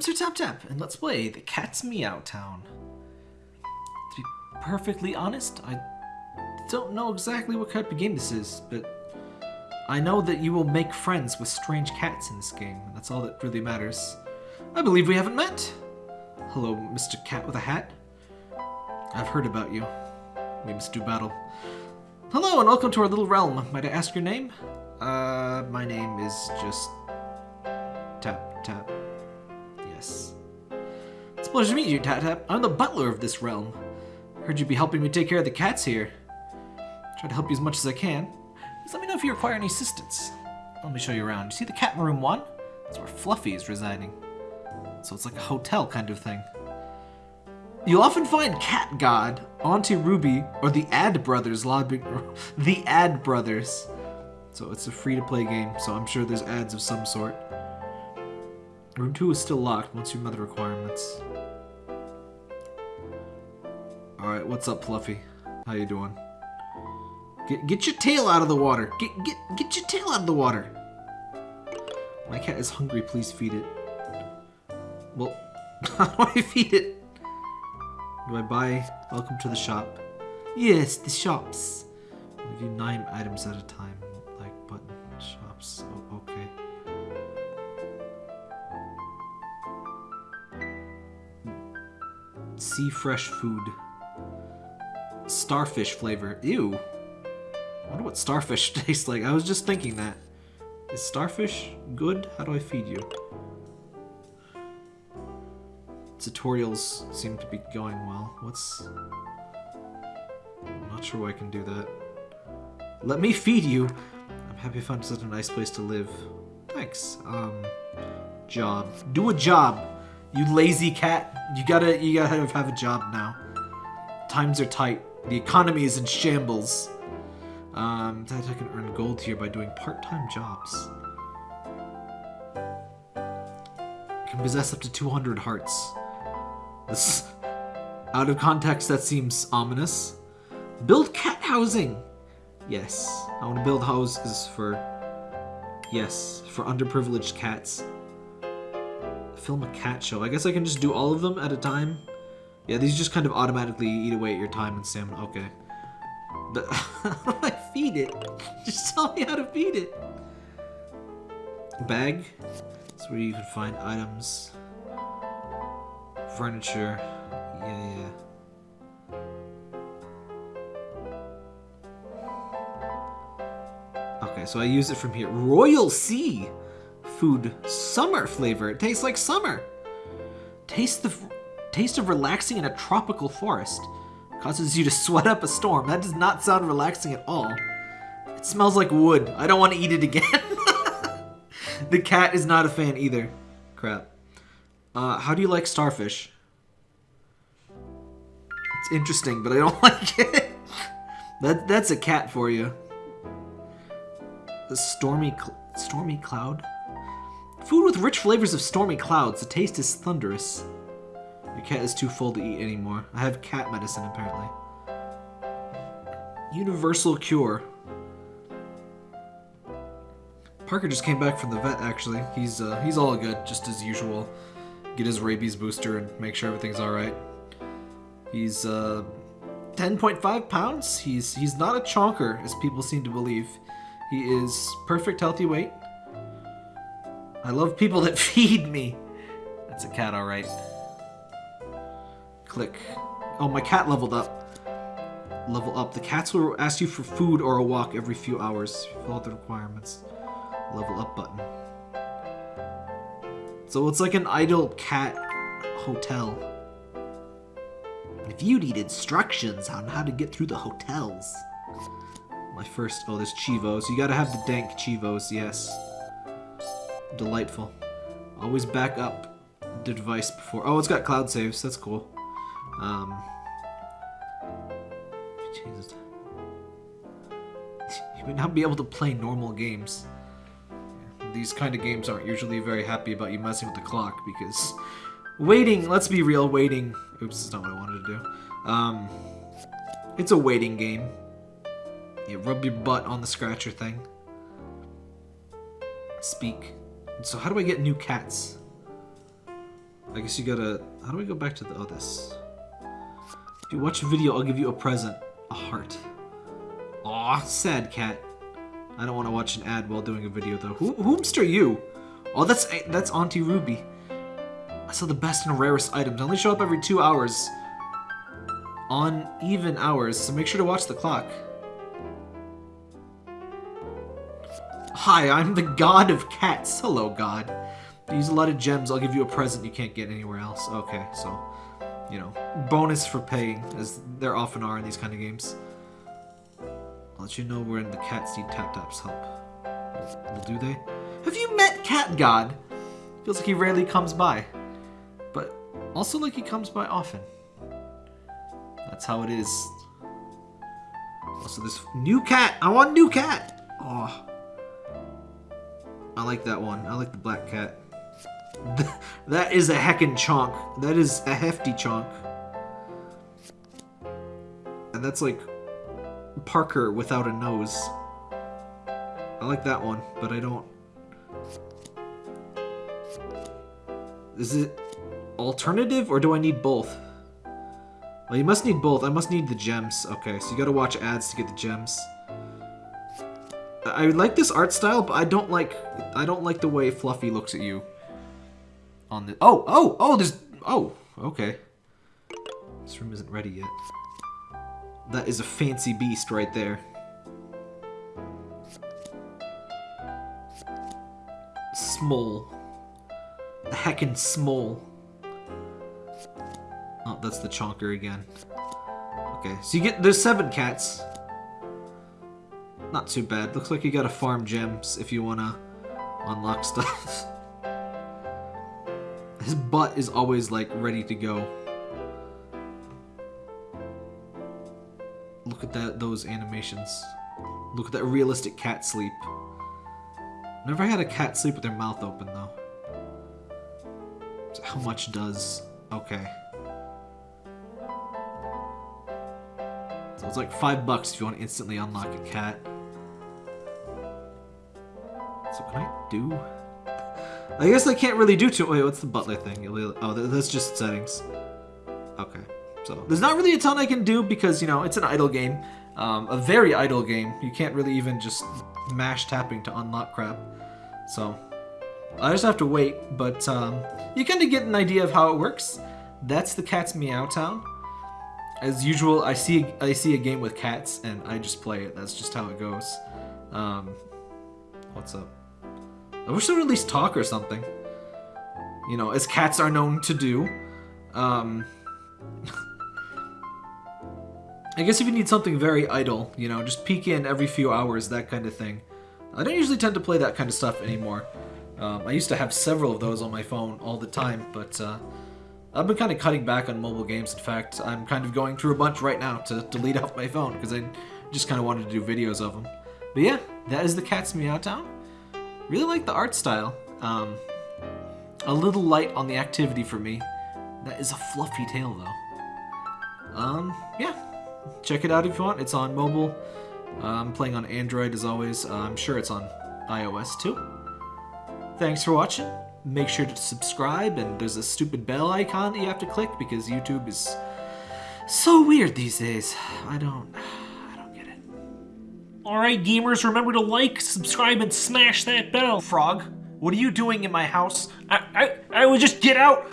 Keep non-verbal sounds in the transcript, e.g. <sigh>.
I'm Sir Tap Tap, and let's play The Cat's Meow Town. To be perfectly honest, I don't know exactly what type of game this is, but I know that you will make friends with strange cats in this game, and that's all that really matters. I believe we haven't met. Hello, Mr. Cat with a Hat. I've heard about you. We must do battle. Hello, and welcome to our little realm. Might I ask your name? Uh, my name is just... Tap Tap. Pleasure to meet you, Tap Tap. I'm the butler of this realm. Heard you'd be helping me take care of the cats here. Try to help you as much as I can. Just let me know if you require any assistance. Let me show you around. You see the cat in room one? That's where Fluffy is residing. So it's like a hotel kind of thing. You'll often find Cat God, Auntie Ruby, or the Ad Brothers lobbying. <laughs> The Ad Brothers. So it's a free-to-play game, so I'm sure there's ads of some sort. Room 2 is still locked once you met the requirements. Alright, what's up, Fluffy? How you doing? Get, get your tail out of the water! Get, get, get your tail out of the water! My cat is hungry, please feed it. Well, <laughs> how do I feed it? Do I buy welcome to the shop? Yes, the shops. We view nine items at a time. Like button shops. Oh, okay. See fresh food. Starfish flavor. Ew. I wonder what starfish <laughs> tastes like. I was just thinking that. Is starfish good? How do I feed you? Tutorials seem to be going well. What's... I'm not sure why I can do that. Let me feed you! I'm happy I found such a nice place to live. Thanks. Um, job. Do a job! You lazy cat. You gotta, you gotta have a job now. Times are tight. The economy is in shambles. Um, that I can earn gold here by doing part-time jobs. Can possess up to 200 hearts. This, <laughs> out of context, that seems ominous. Build cat housing. Yes, I want to build houses for. Yes, for underprivileged cats. Film a cat show. I guess I can just do all of them at a time. Yeah, these just kind of automatically eat away at your time and stamina. Okay. But how do I feed it? <laughs> Just tell me how to feed it. Bag. That's where you can find items. Furniture. Yeah, yeah. Okay, so I use it from here. Royal Sea food summer flavor. It tastes like summer. Taste the taste of relaxing in a tropical forest. Causes you to sweat up a storm. That does not sound relaxing at all. It smells like wood. I don't want to eat it again. <laughs> the cat is not a fan either. Crap. Uh, how do you like starfish? It's interesting, but I don't <laughs> like it. that that's a cat for you. The stormy cl stormy cloud. Food with rich flavors of stormy clouds. The taste is thunderous. Your cat is too full to eat anymore. I have cat medicine apparently. Universal cure. Parker just came back from the vet actually. He's uh, he's all good, just as usual. Get his rabies booster and make sure everything's alright. He's uh 10.5 pounds. He's he's not a chonker as people seem to believe. He is perfect healthy weight. I love people that <laughs> feed me. That's a cat alright. Click. Oh, my cat leveled up. Level up. The cats will ask you for food or a walk every few hours. Fill out the requirements. Level up button. So it's like an idle cat hotel. If you need instructions on how to get through the hotels. My first, oh, there's Chivos. You gotta have the dank Chivos, yes. Delightful. Always back up the device before. Oh, it's got cloud saves. That's cool. Um, Jesus. <laughs> You would not be able to play normal games. These kind of games aren't usually very happy about you messing with the clock because waiting, let's be real, waiting. Oops, that's not what I wanted to do. Um, it's a waiting game. You rub your butt on the scratcher thing. Speak. So how do I get new cats? I guess you gotta... How do we go back to the... Oh, this. If you watch a video, I'll give you a present. A heart. Aw, sad cat. I don't want to watch an ad while doing a video, though. Who, you? Oh, that's eh, that's Auntie Ruby. I saw the best and rarest items. I only show up every two hours. On even hours, so make sure to watch the clock. Hi, I'm the god of cats. Hello, god. Use a lot of gems. I'll give you a present you can't get anywhere else. Okay, so, you know, bonus for paying, as there often are in these kind of games. I'll let you know when the cats need Tap Tap's help. Do they? Have you met Cat God? Feels like he rarely comes by. But also like he comes by often. That's how it is. Also, this new cat. I want new cat. Oh. I like that one. I like the black cat. <laughs> that is a heckin' chonk. That is a hefty chonk. And that's like Parker without a nose. I like that one, but I don't... Is it alternative, or do I need both? Well, you must need both. I must need the gems. Okay, so you gotta watch ads to get the gems. I like this art style, but I don't like I don't like the way Fluffy looks at you. On the oh oh oh there's oh okay. This room isn't ready yet. That is a fancy beast right there. Small. The heckin' small. Oh, that's the chonker again. Okay, so you get, there's seven cats. Not too bad. Looks like you gotta farm gems if you wanna unlock stuff. <laughs> His butt is always like ready to go. Look at that those animations. Look at that realistic cat sleep. Never had a cat sleep with their mouth open though. So how much does... Okay. So it's like five bucks if you want to instantly unlock a cat. So can I do... I guess I can't really do too... Wait, what's the butler thing? Oh, that's just settings. Okay. So there's not really a ton I can do because, you know, it's an idle game. Um, a very idle game. You can't really even just mash tapping to unlock crap. So I just have to wait, but um, you kind of get an idea of how it works. That's the Cat's Meow Town. As usual, I see I see a game with cats and I just play it. That's just how it goes. Um, what's up? I wish they would at least talk or something. You know, as cats are known to do. Um, <laughs> I guess if you need something very idle, you know, just peek in every few hours, that kind of thing. I don't usually tend to play that kind of stuff anymore. Um, I used to have several of those on my phone all the time, but uh, I've been kind of cutting back on mobile games. In fact, I'm kind of going through a bunch right now to delete off my phone because I just kind of wanted to do videos of them. But yeah, that is the Cat's Meow Town. Really like the art style. Um, a little light on the activity for me. That is a fluffy tail though. Um, yeah, check it out if you want. It's on mobile. Uh, I'm playing on Android as always. Uh, I'm sure it's on iOS too. Thanks for watching. Make sure to subscribe, and there's a stupid bell icon that you have to click because YouTube is so weird these days. I don't... Alright, gamers, remember to like, subscribe, and smash that bell. Frog, what are you doing in my house? I, I, I would just get out.